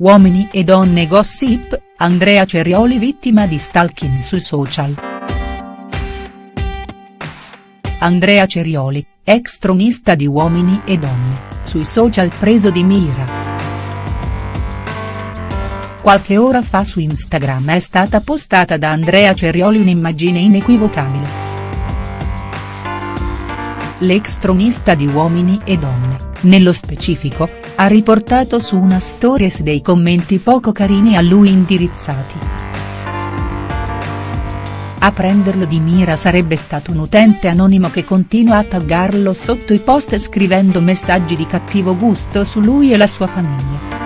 Uomini e donne gossip, Andrea Cerioli vittima di stalking sui social. Andrea Cerioli, ex tronista di Uomini e donne, sui social preso di mira. Qualche ora fa su Instagram è stata postata da Andrea Cerioli un'immagine inequivocabile. L'ex tronista di Uomini e Donne, nello specifico, ha riportato su una stories dei commenti poco carini a lui indirizzati. A prenderlo di mira sarebbe stato un utente anonimo che continua a taggarlo sotto i post scrivendo messaggi di cattivo gusto su lui e la sua famiglia.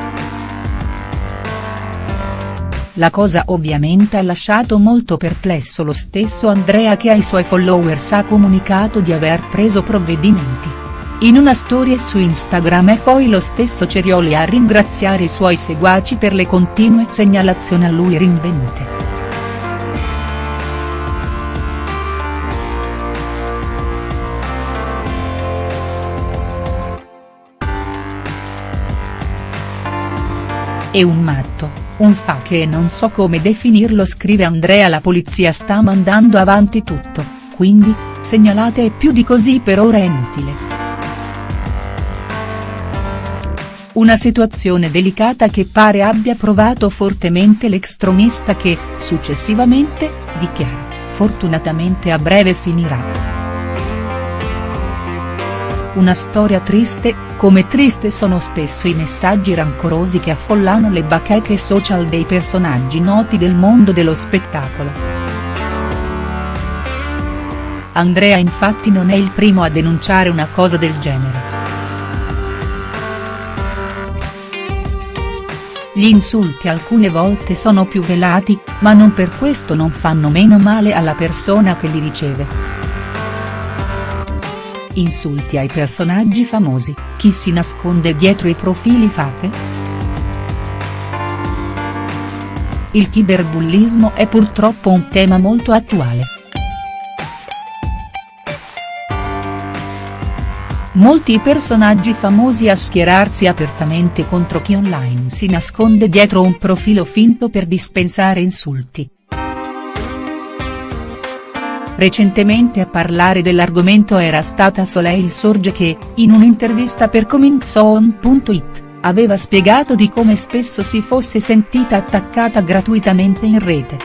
La cosa ovviamente ha lasciato molto perplesso lo stesso Andrea che ai suoi followers ha comunicato di aver preso provvedimenti. In una storia su Instagram è poi lo stesso Cerioli a ringraziare i suoi seguaci per le continue segnalazioni a lui rinvenute. È un matto, un fa che non so come definirlo scrive Andrea la polizia sta mandando avanti tutto, quindi, segnalate e più di così per ora è inutile. Una situazione delicata che pare abbia provato fortemente l'ex tronista che, successivamente, dichiara, fortunatamente a breve finirà. Una storia triste, come triste sono spesso i messaggi rancorosi che affollano le bacheche social dei personaggi noti del mondo dello spettacolo. Andrea infatti non è il primo a denunciare una cosa del genere. Gli insulti alcune volte sono più velati, ma non per questo non fanno meno male alla persona che li riceve. Insulti ai personaggi famosi, chi si nasconde dietro i profili fake?. Il cyberbullismo è purtroppo un tema molto attuale. Molti personaggi famosi a schierarsi apertamente contro chi online si nasconde dietro un profilo finto per dispensare insulti. Recentemente a parlare dell'argomento era stata Soleil Sorge che, in un'intervista per Comingson.it, aveva spiegato di come spesso si fosse sentita attaccata gratuitamente in rete.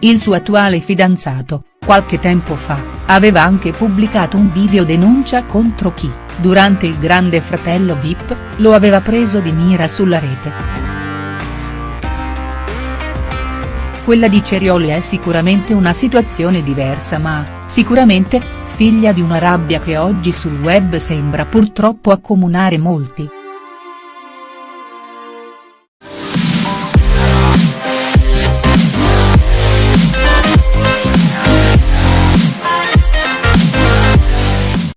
Il suo attuale fidanzato, qualche tempo fa, aveva anche pubblicato un video denuncia contro chi, durante il grande fratello Vip, lo aveva preso di mira sulla rete. Quella di Cerioli è sicuramente una situazione diversa ma, sicuramente, figlia di una rabbia che oggi sul web sembra purtroppo accomunare molti.